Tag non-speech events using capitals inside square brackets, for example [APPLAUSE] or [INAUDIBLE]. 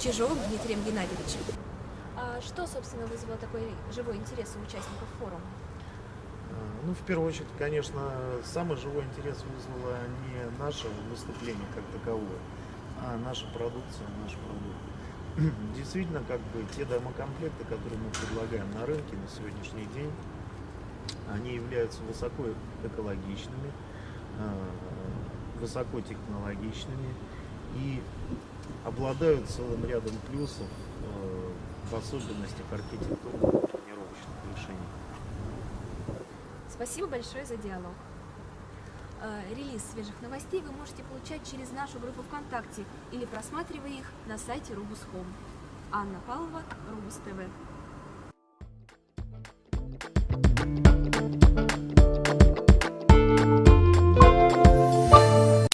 Чижовым Дмитрием Геннадьевичем. А что, собственно, вызвало такой живой интерес у участников форума? Ну, в первую очередь, конечно, самый живой интерес вызвало не наше выступление как таковое, а наша продукция, наш продукт. [CLEARS THROAT] Действительно, как бы те домокомплекты, которые мы предлагаем на рынке на сегодняшний день, они являются высоко экологичными, э, высокотехнологичными и обладают целым рядом плюсов, э, в особенностях архитектурных планировочных решений. Спасибо большое за диалог. Э, Релиз свежих новостей вы можете получать через нашу группу ВКонтакте или просматривая их на сайте Рубус.Хом. Анна Павлова, Рубус ТВ.